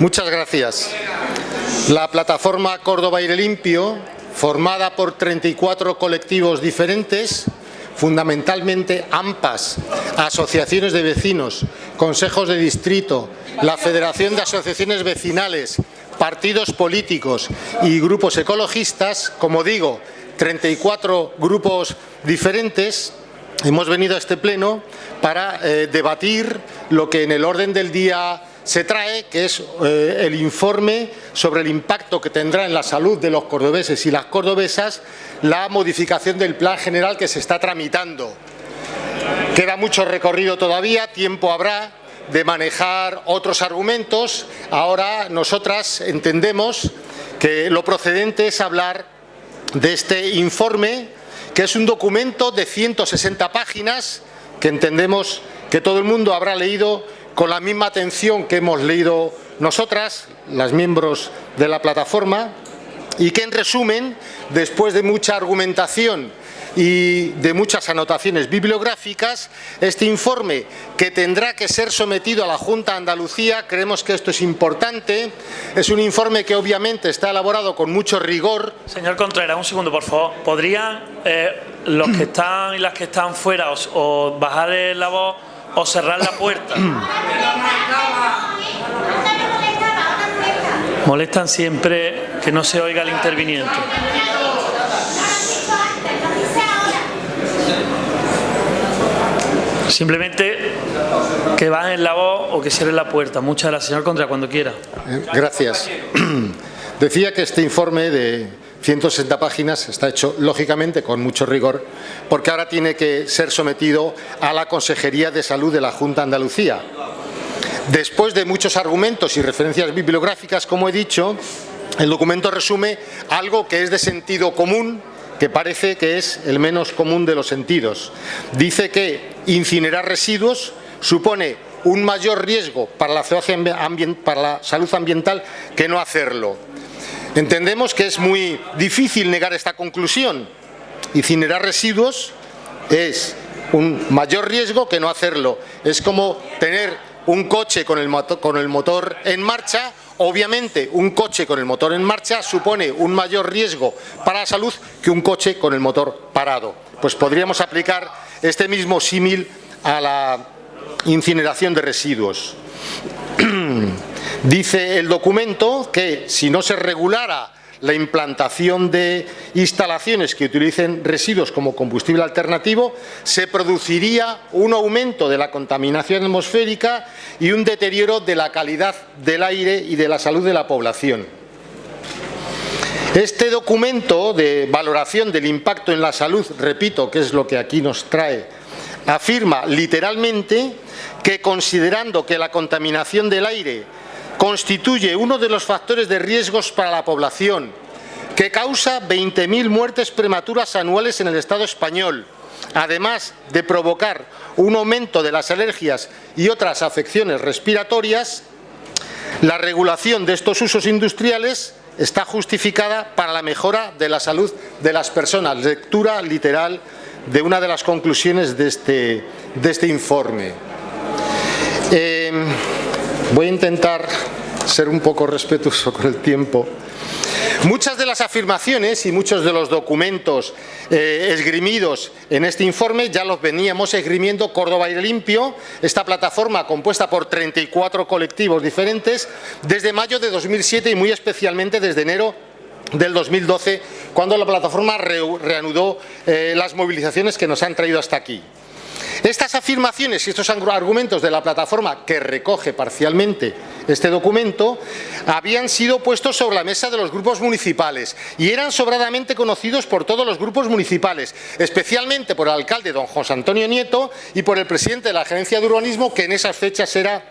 Muchas gracias. La plataforma Córdoba Aire Limpio, formada por 34 colectivos diferentes, fundamentalmente AMPAs, asociaciones de vecinos, consejos de distrito, la Federación de Asociaciones Vecinales, partidos políticos y grupos ecologistas, como digo, 34 grupos diferentes, hemos venido a este pleno para eh, debatir lo que en el orden del día se trae, que es eh, el informe sobre el impacto que tendrá en la salud de los cordobeses y las cordobesas la modificación del plan general que se está tramitando. Queda mucho recorrido todavía, tiempo habrá de manejar otros argumentos. Ahora nosotras entendemos que lo procedente es hablar de este informe, que es un documento de 160 páginas, que entendemos que todo el mundo habrá leído con la misma atención que hemos leído nosotras, las miembros de la plataforma, y que en resumen, después de mucha argumentación y de muchas anotaciones bibliográficas, este informe que tendrá que ser sometido a la Junta de Andalucía, creemos que esto es importante, es un informe que obviamente está elaborado con mucho rigor. Señor Contreras, un segundo por favor, ¿podrían eh, los que están y las que están fuera o, bajar la voz o cerrar la puerta. Molestan siempre que no se oiga el interviniente. Simplemente que bajen la voz o que cierren la puerta. Muchas gracias, señor Contra, cuando quiera. Eh, gracias. Decía que este informe de 160 páginas, está hecho lógicamente con mucho rigor, porque ahora tiene que ser sometido a la Consejería de Salud de la Junta de Andalucía. Después de muchos argumentos y referencias bibliográficas, como he dicho, el documento resume algo que es de sentido común, que parece que es el menos común de los sentidos. Dice que incinerar residuos supone un mayor riesgo para la, para la salud ambiental que no hacerlo. Entendemos que es muy difícil negar esta conclusión. Incinerar residuos es un mayor riesgo que no hacerlo. Es como tener un coche con el, motor, en marcha, obviamente un coche con el motor en marcha supone un mayor riesgo para la salud que un coche con el motor parado. Pues podríamos aplicar este mismo símil a la incineración de residuos. Dice el documento que si no se regulara la implantación de instalaciones que utilicen residuos como combustible alternativo, se produciría un aumento de la contaminación atmosférica y un deterioro de la calidad del aire y de la salud de la población. Este documento de valoración del impacto en la salud, repito, que es lo que aquí nos trae, afirma literalmente que considerando que la contaminación del aire constituye uno de los factores de riesgos para la población, que causa 20.000 muertes prematuras anuales en el Estado español, además de provocar un aumento de las alergias y otras afecciones respiratorias, la regulación de estos usos industriales está justificada para la mejora de la salud de las personas. Lectura literal de una de las conclusiones de este, de este informe. Eh, Voy a intentar ser un poco respetuoso con el tiempo. Muchas de las afirmaciones y muchos de los documentos eh, esgrimidos en este informe ya los veníamos esgrimiendo Córdoba Aire Limpio, esta plataforma compuesta por 34 colectivos diferentes, desde mayo de 2007 y muy especialmente desde enero del 2012, cuando la plataforma reanudó eh, las movilizaciones que nos han traído hasta aquí. Estas afirmaciones y estos argumentos de la plataforma que recoge parcialmente este documento habían sido puestos sobre la mesa de los grupos municipales y eran sobradamente conocidos por todos los grupos municipales, especialmente por el alcalde don José Antonio Nieto y por el presidente de la Gerencia de Urbanismo que en esas fechas era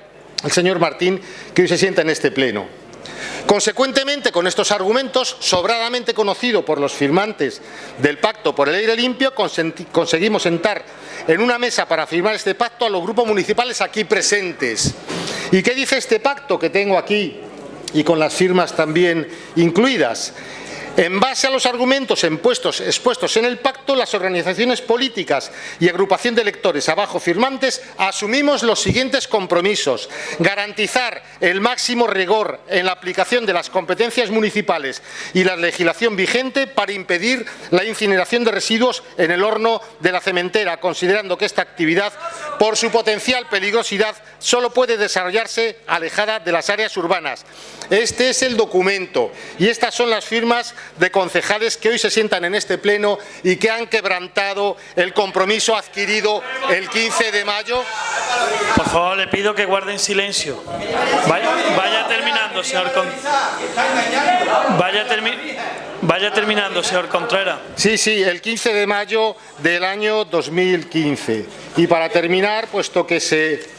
el señor Martín que hoy se sienta en este pleno. Consecuentemente, con estos argumentos, sobradamente conocido por los firmantes del Pacto por el Aire Limpio, conseguimos sentar en una mesa para firmar este pacto a los grupos municipales aquí presentes. ¿Y qué dice este pacto que tengo aquí y con las firmas también incluidas? En base a los argumentos expuestos en el pacto, las organizaciones políticas y agrupación de electores abajo firmantes asumimos los siguientes compromisos. Garantizar el máximo rigor en la aplicación de las competencias municipales y la legislación vigente para impedir la incineración de residuos en el horno de la cementera, considerando que esta actividad, por su potencial peligrosidad, solo puede desarrollarse alejada de las áreas urbanas. Este es el documento y estas son las firmas de concejales que hoy se sientan en este pleno y que han quebrantado el compromiso adquirido el 15 de mayo. Por favor, le pido que guarden silencio. Vaya, terminando, señor Vaya, vaya terminando, señor Contreras. Sí, sí, el 15 de mayo del año 2015. Y para terminar, puesto que se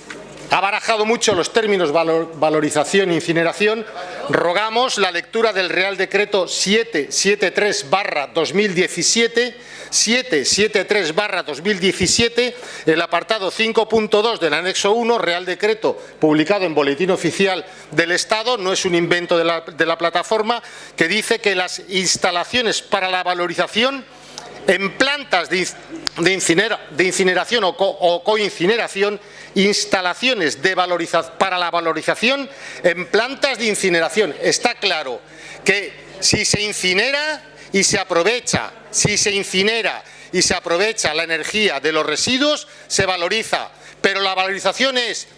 ha barajado mucho los términos valorización e incineración. Rogamos la lectura del Real Decreto 773-2017, 773-2017, el apartado 5.2 del anexo 1, Real Decreto publicado en Boletín Oficial del Estado, no es un invento de la, de la plataforma, que dice que las instalaciones para la valorización en plantas de, incineración o, coincineración, instalaciones para la valorización en plantas de incineración. Está claro que si se incinera y se aprovecha, si se incinera y se aprovecha la energía de los residuos, se valoriza. Pero la valorización es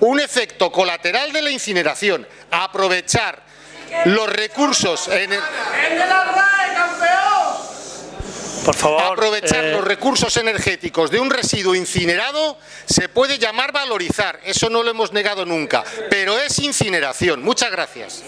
un efecto colateral de la incineración, aprovechar los recursos... En por favor, aprovechar eh, los recursos energéticos de un residuo incinerado se puede llamar valorizar, eso no lo hemos negado nunca, pero es incineración. Muchas gracias.